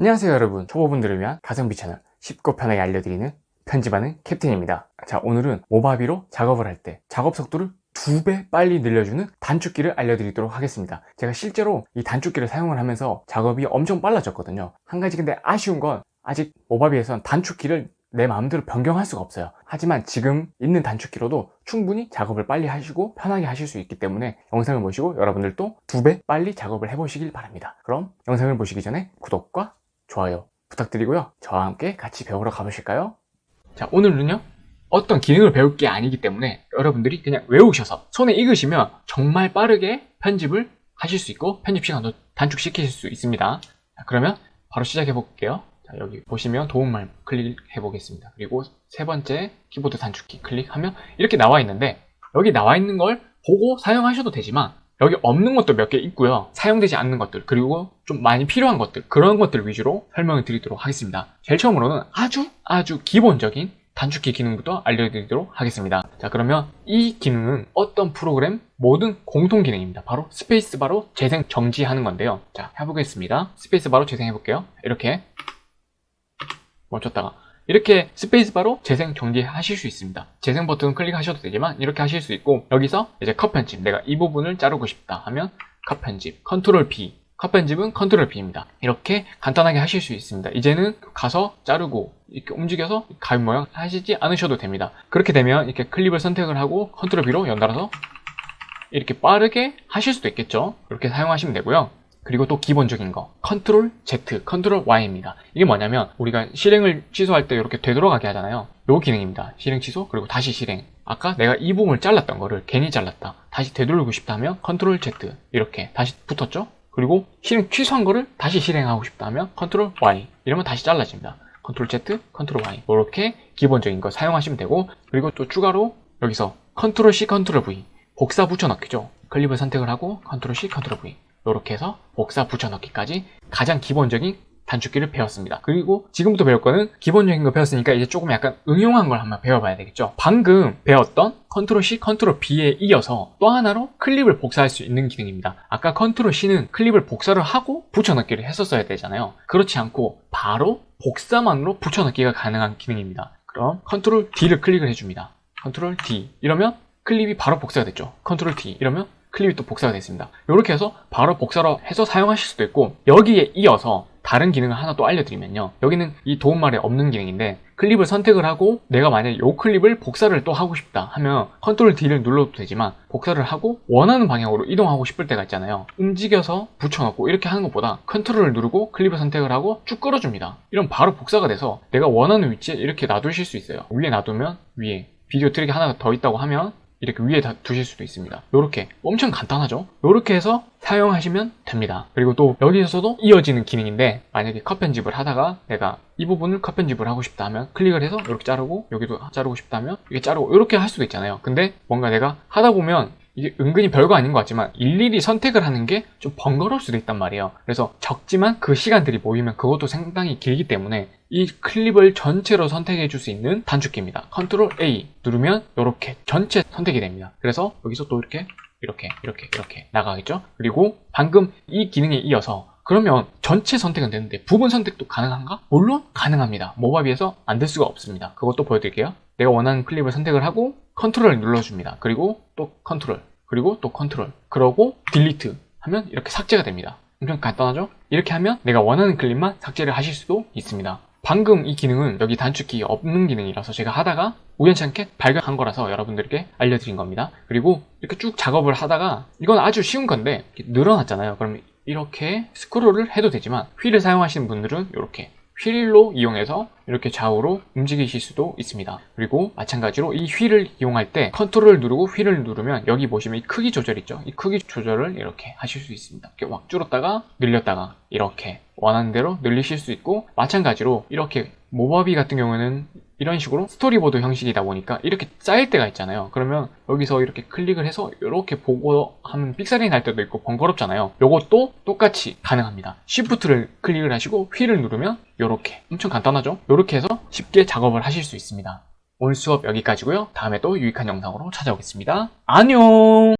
안녕하세요 여러분. 초보분들을 위한 가성비 채널 쉽고 편하게 알려드리는 편집하는 캡틴입니다. 자 오늘은 모바비로 작업을 할 때 작업 속도를 두 배 빨리 늘려주는 단축키를 알려드리도록 하겠습니다. 제가 실제로 이 단축키를 사용을 하면서 작업이 엄청 빨라졌거든요. 한 가지 근데 아쉬운 건 아직 모바비에선 단축키를 내 마음대로 변경할 수가 없어요. 하지만 지금 있는 단축키로도 충분히 작업을 빨리 하시고 편하게 하실 수 있기 때문에 영상을 보시고 여러분들도 두 배 빨리 작업을 해보시길 바랍니다. 그럼 영상을 보시기 전에 구독과 좋아요 부탁드리고요. 저와 함께 같이 배우러 가보실까요? 자 오늘은요 어떤 기능을 배울 게 아니기 때문에 여러분들이 그냥 외우셔서 손에 익으시면 정말 빠르게 편집을 하실 수 있고 편집 시간도 단축시키실 수 있습니다. 자, 그러면 바로 시작해 볼게요. 자, 여기 보시면 도움말 클릭해 보겠습니다. 그리고 세 번째 키보드 단축키 클릭하면 이렇게 나와 있는데 여기 나와 있는 걸 보고 사용하셔도 되지만 여기 없는 것도 몇 개 있고요. 사용되지 않는 것들 그리고 좀 많이 필요한 것들 그런 것들 위주로 설명을 드리도록 하겠습니다. 제일 처음으로는 아주 아주 기본적인 단축키 기능부터 알려드리도록 하겠습니다. 자 그러면 이 기능은 어떤 프로그램 모든 공통 기능입니다. 바로 스페이스바로 재생 정지하는 건데요. 자 해보겠습니다. 스페이스바로 재생해 볼게요. 이렇게. 멈췄다가 이렇게 스페이스바로 재생 정지하실 수 있습니다. 재생 버튼 클릭하셔도 되지만 이렇게 하실 수 있고 여기서 이제 컷 편집 내가 이 부분을 자르고 싶다 하면 컷 편집 컨트롤 B 컷 편집은 컨트롤 B입니다. 이렇게 간단하게 하실 수 있습니다. 이제는 가서 자르고 이렇게 움직여서 가위 모양 하시지 않으셔도 됩니다. 그렇게 되면 이렇게 클립을 선택을 하고 컨트롤 B로 연달아서 이렇게 빠르게 하실 수도 있겠죠? 이렇게 사용하시면 되고요 그리고 또 기본적인 거. 컨트롤 Z, 컨트롤 Y입니다. 이게 뭐냐면 우리가 실행을 취소할 때 이렇게 되돌아가게 하잖아요. 요 기능입니다. 실행 취소 그리고 다시 실행. 아까 내가 이 부분을 잘랐던 거를 괜히 잘랐다. 다시 되돌리고 싶다 면 컨트롤 Z 이렇게 다시 붙었죠? 그리고 실행 취소한 거를 다시 실행하고 싶다 하면 컨트롤 Y 이러면 다시 잘라집니다. 컨트롤 Z, 컨트롤 Y. 이렇게 기본적인 거 사용하시면 되고 그리고 또 추가로 여기서 컨트롤 C, 컨트롤 V 복사 붙여넣기죠. 클립을 선택을 하고 컨트롤 C, 컨트롤 V 이렇게 해서 복사 붙여넣기까지 가장 기본적인 단축키를 배웠습니다. 그리고 지금부터 배울 거는 기본적인 거 배웠으니까 이제 조금 약간 응용한 걸 한번 배워봐야 되겠죠. 방금 배웠던 컨트롤 C, 컨트롤 V에 이어서 또 하나로 클립을 복사할 수 있는 기능입니다. 아까 컨트롤 C는 클립을 복사를 하고 붙여넣기를 했었어야 되잖아요. 그렇지 않고 바로 복사만으로 붙여넣기가 가능한 기능입니다. 그럼 컨트롤 D를 클릭을 해줍니다. 컨트롤 D 이러면 클립이 바로 복사가 됐죠. 컨트롤 D 이러면 클립이 또 복사가 됐습니다. 이렇게 해서 바로 복사로 해서 사용하실 수도 있고 여기에 이어서 다른 기능을 하나 또 알려드리면요. 여기는 이 도움말에 없는 기능인데 클립을 선택을 하고 내가 만약에 이 클립을 복사를 또 하고 싶다 하면 컨트롤 D를 눌러도 되지만 복사를 하고 원하는 방향으로 이동하고 싶을 때가 있잖아요. 움직여서 붙여넣고 이렇게 하는 것보다 컨트롤을 누르고 클립을 선택을 하고 쭉 끌어줍니다. 이런 바로 복사가 돼서 내가 원하는 위치에 이렇게 놔두실 수 있어요. 위에 놔두면 위에 비디오 트랙이 하나 더 있다고 하면 이렇게 위에 다 두실 수도 있습니다. 이렇게 엄청 간단하죠? 이렇게 해서 사용하시면 됩니다. 그리고 또 여기에서도 이어지는 기능인데 만약에 컷 편집을 하다가 내가 이 부분을 컷 편집을 하고 싶다 하면 클릭을 해서 이렇게 자르고 여기도 자르고 싶다면 이게 자르고 이렇게 할 수도 있잖아요. 근데 뭔가 내가 하다 보면 이게 은근히 별거 아닌 것 같지만 일일이 선택을 하는 게 좀 번거로울 수도 있단 말이에요. 그래서 적지만 그 시간들이 모이면 그것도 상당히 길기 때문에 이 클립을 전체로 선택해 줄 수 있는 단축키입니다. 컨트롤 A 누르면 이렇게 전체 선택이 됩니다. 그래서 여기서 또 이렇게 이렇게 이렇게 이렇게 나가겠죠? 그리고 방금 이 기능에 이어서 그러면 전체 선택은 되는데 부분 선택도 가능한가? 물론 가능합니다. 모바비에서 안 될 수가 없습니다. 그것도 보여드릴게요. 내가 원하는 클립을 선택을 하고 컨트롤을 눌러줍니다. 그리고 또 컨트롤 그리고 또 컨트롤. 그러고 delete 하면 이렇게 삭제가 됩니다. 엄청 간단하죠? 이렇게 하면 내가 원하는 클립만 삭제를 하실 수도 있습니다. 방금 이 기능은 여기 단축키 없는 기능이라서 제가 하다가 우연찮게 발견한 거라서 여러분들께 알려드린 겁니다. 그리고 이렇게 쭉 작업을 하다가 이건 아주 쉬운 건데 늘어났잖아요. 그럼 이렇게 스크롤을 해도 되지만 휠을 사용하시는 분들은 이렇게 휠로 이용해서 이렇게 좌우로 움직이실 수도 있습니다. 그리고 마찬가지로 이 휠을 이용할 때 컨트롤을 누르고 휠을 누르면 여기 보시면 이 크기 조절 있죠? 이 크기 조절을 이렇게 하실 수 있습니다. 이렇게 확 줄었다가 늘렸다가 이렇게 원하는 대로 늘리실 수 있고 마찬가지로 이렇게 모바비 같은 경우는 이런 식으로 스토리보드 형식이다 보니까 이렇게 쌓일 때가 있잖아요. 그러면 여기서 이렇게 클릭을 해서 이렇게 보고 하면 삑사리 날 때도 있고 번거롭잖아요. 이것도 똑같이 가능합니다. Shift를 클릭을 하시고 휠을 누르면 이렇게. 엄청 간단하죠? 이렇게 해서 쉽게 작업을 하실 수 있습니다. 오늘 수업 여기까지고요. 다음에 또 유익한 영상으로 찾아오겠습니다. 안녕